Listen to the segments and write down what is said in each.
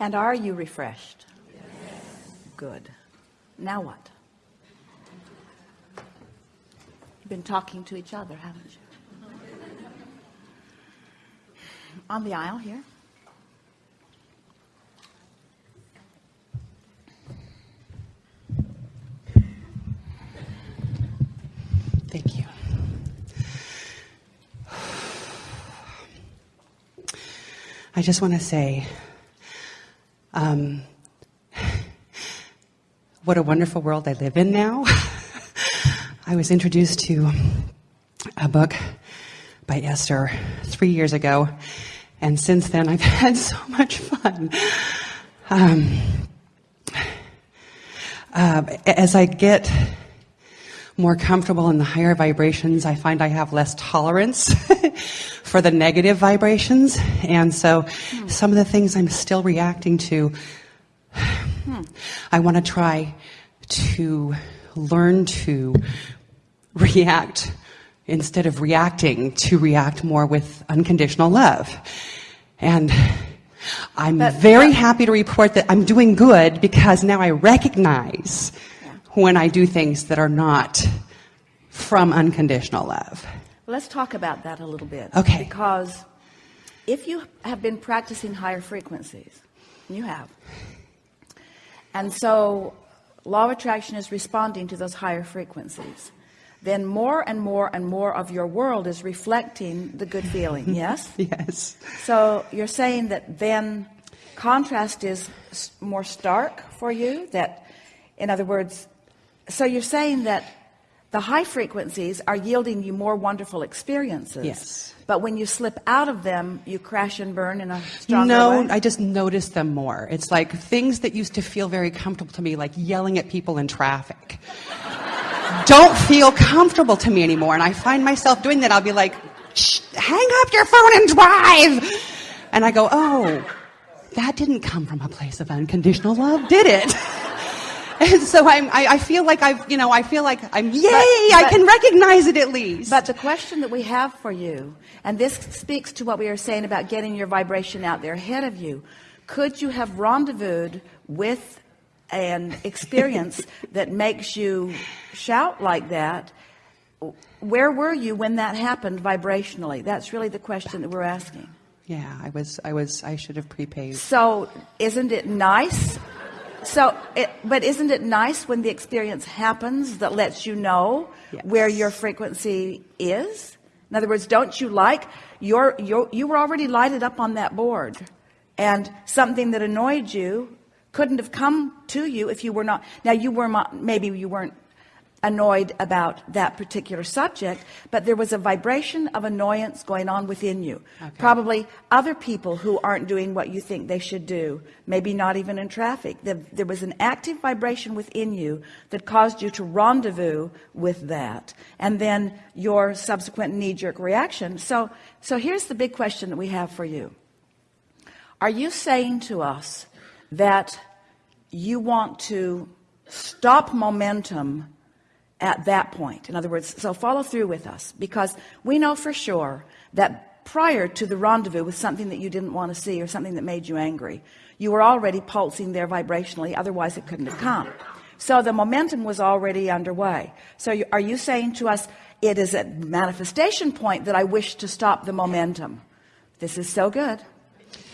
And are you refreshed? Good. Now what? You've been talking to each other, haven't you? On the aisle here. Thank you. I just want to say, um, what a wonderful world I live in now. I was introduced to a book by Esther three years ago, and since then I've had so much fun. Um, uh, as I get more comfortable in the higher vibrations, I find I have less tolerance for the negative vibrations. And so hmm. some of the things I'm still reacting to, hmm. I want to try to learn to react instead of reacting to react more with unconditional love. And I'm But- very happy to report that I'm doing good because now I recognize when I do things that are not from unconditional love. Let's talk about that a little bit. Okay. Because if you have been practicing higher frequencies, you have, and so law of attraction is responding to those higher frequencies, then more and more and more of your world is reflecting the good feeling. Yes? Yes. So you're saying that then contrast is more stark for you? That, in other words, so you're saying that the high frequencies are yielding you more wonderful experiences. Yes. But when you slip out of them, you crash and burn in a stronger No, way? I just notice them more. It's like things that used to feel very comfortable to me, like yelling at people in traffic, don't feel comfortable to me anymore. And I find myself doing that. I'll be like, Shh, hang up your phone and drive. And I go, oh, that didn't come from a place of unconditional love, did it? And so I'm, I, I feel like I've, you know, I feel like I'm, yay, I but- can recognize it at least. But the question that we have for you, and this speaks to what we were saying about getting your vibration out there ahead of you, could you have rendezvoused with an experience that makes you shout like that? Where were you when that happened vibrationally? That's really the question that we're asking. yeah, I was, I was, I should have pre-paved. So, isn't it nice? So, it, but isn't it nice when the experience happens that lets you know Yes. where your frequency is? In other words, don't you like your, your you were already lighted up on that board, and something that annoyed you couldn't have come to you if you were not. Now, you were maybe you weren't annoyed about that particular subject, but there was a vibration of annoyance going on within you. Probably other people who aren't doing what you think they should do, maybe not even in traffic. There, there was an active vibration within you that caused you to rendezvous with that, and then your subsequent knee-jerk reaction. So, so here's the big question that we have for you. Are you saying to us that you want to stop momentum at that point? In other words, so follow through with us because we know for sure that prior to the rendezvous with something that you didn't want to see or something that made you angry, you were already pulsing there vibrationally, otherwise it couldn't have come. So the momentum was already underway. So you, are you saying to us, it is at manifestation point that I wish to stop the momentum? This is so good.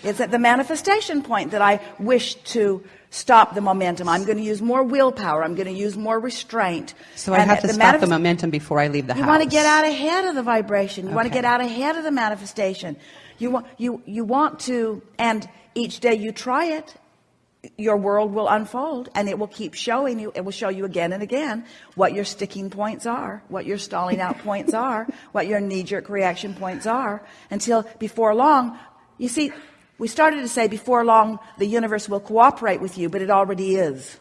It's at the manifestation point that I wish to stop the momentum. I'm going to use more willpower. I'm going to use more restraint. So I have to the stop the momentum before I leave the you house. You want to get out ahead of the vibration. You want to get out ahead of the manifestation. You want you you want to, and each day you try it, your world will unfold, and it will keep showing you. It will show you again and again what your sticking points are, what your stalling out points are, what your knee-jerk reaction points are, until before long. You see, we started to say before long the universe will cooperate with you, but it already is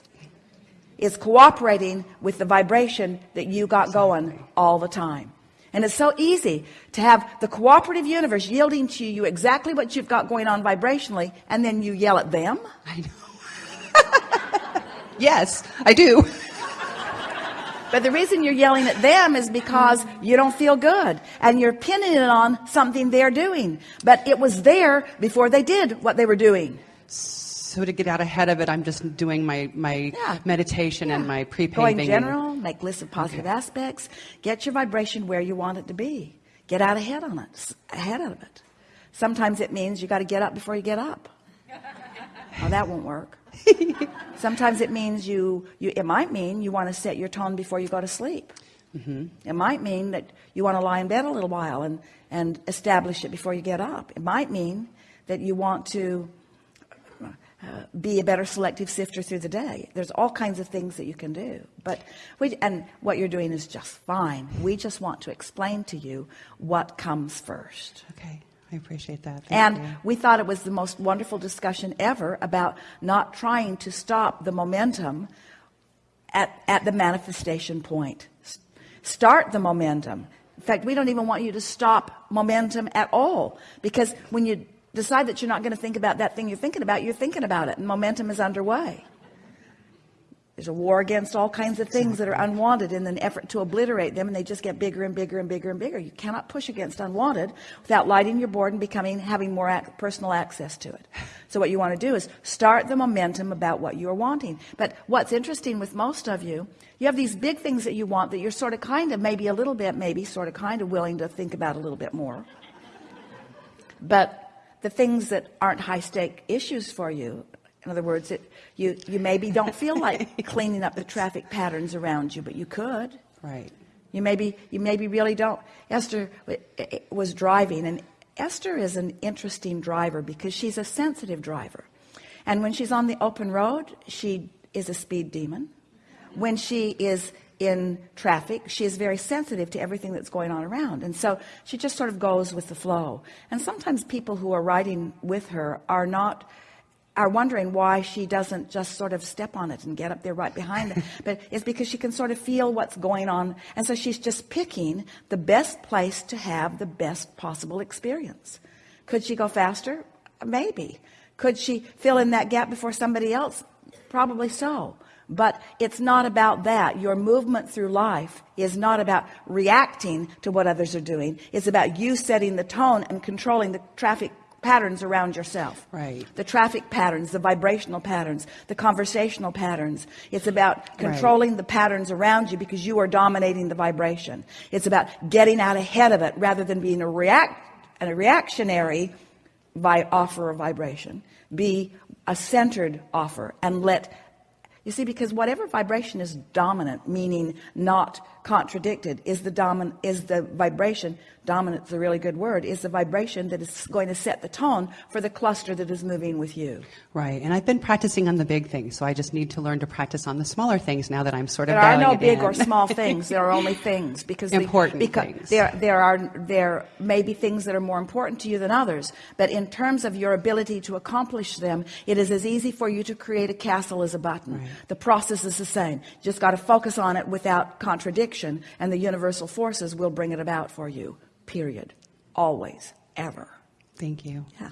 is cooperating with the vibration that you got going all the time. And it's so easy to have the cooperative universe yielding to you exactly what you've got going on vibrationally, and then you yell at them. I know. yes, I do. But the reason you're yelling at them is because you don't feel good and you're pinning it on something they're doing. But it was there before they did what they were doing. So to get out ahead of it, I'm just doing my, my Yeah. meditation and my pre-paving. Go in and- general, make lists of positive aspects, get your vibration where you want it to be. Get out ahead on it, ahead of it. Sometimes it means you got to get up before you get up. Now that won't work. Sometimes it means you, you it might mean you want to set your tone before you go to sleep. Mm-hmm. It might mean that you want to lie in bed a little while and, and establish it before you get up. It might mean that you want to uh, be a better selective sifter through the day. There's all kinds of things that you can do. But we, and what you're doing is just fine. We just want to explain to you what comes first. Okay, I appreciate that. Thank And you. we thought it was the most wonderful discussion ever about not trying to stop the momentum at, at the manifestation point. Start the momentum. In fact, we don't even want you to stop momentum at all because when you decide that you're not going to think about that thing you're thinking about, you're thinking about it and momentum is underway. There's a war against all kinds of things that are unwanted in an effort to obliterate them, and they just get bigger and bigger and bigger and bigger. You cannot push against unwanted without lighting your board and becoming having more ac- personal access to it. So what you want to do is start the momentum about what you are wanting. But what's interesting with most of you, you have these big things that you want that you're sort of kind of maybe a little bit, maybe sort of kind of willing to think about a little bit more. But the things that aren't high stake issues for you, in other words, it, you, you maybe don't feel like cleaning up the traffic patterns around you, but you could. Right. You maybe, you maybe really don't. Esther was driving, and Esther is an interesting driver because she's a sensitive driver. And when she's on the open road, she is a speed demon. When she is in traffic, she is very sensitive to everything that's going on around. And so she just sort of goes with the flow. And sometimes people who are riding with her are not are wondering why she doesn't just sort of step on it and get up there right behind them. But it's because she can sort of feel what's going on. And so she's just picking the best place to have the best possible experience. Could she go faster? Maybe. Could she fill in that gap before somebody else? Probably so. But it's not about that. Your movement through life is not about reacting to what others are doing. It's about you setting the tone and controlling the traffic patterns around yourself. Right. The traffic patterns, the vibrational patterns, the conversational patterns. It's about controlling the patterns around you because you are dominating the vibration. It's about getting out ahead of it rather than being a react and a reactionary vi- offer of vibration. Be a centered offer and let you see, because whatever vibration is dominant, meaning not contradicted, is the dominant is the vibration. Dominant is a really good word. Is the vibration that is going to set the tone for the cluster that is moving with you. Right. And I've been practicing on the big things, so I just need to learn to practice on the smaller things now that I'm sort of There are no big in. or small things. There are only things because the- Important because things. There, there are there may be things that are more important to you than others. But in terms of your ability to accomplish them, it is as easy for you to create a castle as a button. Right. The process is the same. Just got to focus on it without contradiction, and the universal forces will bring it about for you. Period. Always, ever. Thank you. Yeah.